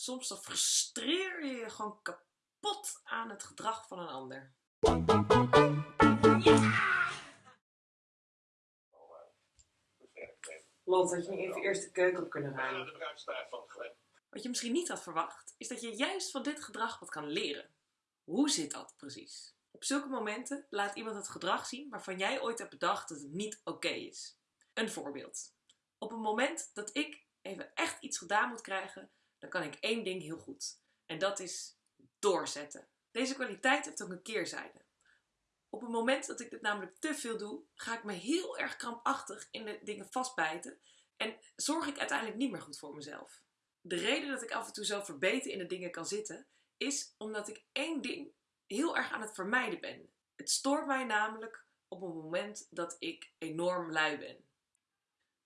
Soms dan frustreer je je gewoon kapot aan het gedrag van een ander. Lot, had je niet even eerst de keuken op kunnen ruimen? Wat je misschien niet had verwacht, is dat je juist van dit gedrag wat kan leren. Hoe zit dat precies? Op zulke momenten laat iemand het gedrag zien waarvan jij ooit hebt bedacht dat het niet oké is. Een voorbeeld. Op een moment dat ik even echt iets gedaan moet krijgen, dan kan ik één ding heel goed. En dat is doorzetten. Deze kwaliteit heeft ook een keerzijde. Op het moment dat ik dit namelijk te veel doe, ga ik me heel erg krampachtig in de dingen vastbijten en zorg ik uiteindelijk niet meer goed voor mezelf. De reden dat ik af en toe zo verbeten in de dingen kan zitten, is omdat ik één ding heel erg aan het vermijden ben. Het stoort mij namelijk op een moment dat ik enorm lui ben.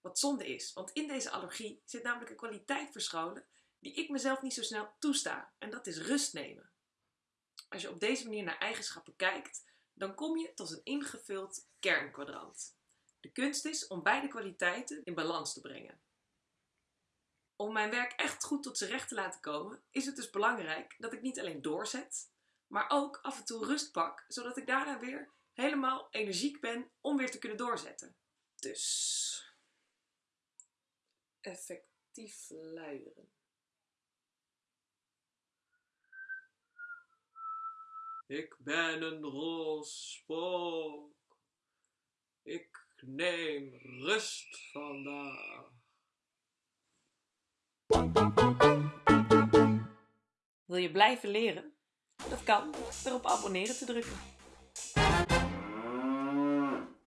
Wat zonde is, want in deze allergie zit namelijk een kwaliteit verscholen die ik mezelf niet zo snel toesta. En dat is rust nemen. Als je op deze manier naar eigenschappen kijkt, dan kom je tot een ingevuld kernkwadrant. De kunst is om beide kwaliteiten in balans te brengen. Om mijn werk echt goed tot zijn recht te laten komen, is het dus belangrijk dat ik niet alleen doorzet, maar ook af en toe rust pak, zodat ik daarna weer helemaal energiek ben om weer te kunnen doorzetten. Dus effectief luieren. Ik ben een roze spook. Ik neem rust vandaag. Wil je blijven leren? Dat kan door op abonneren te drukken.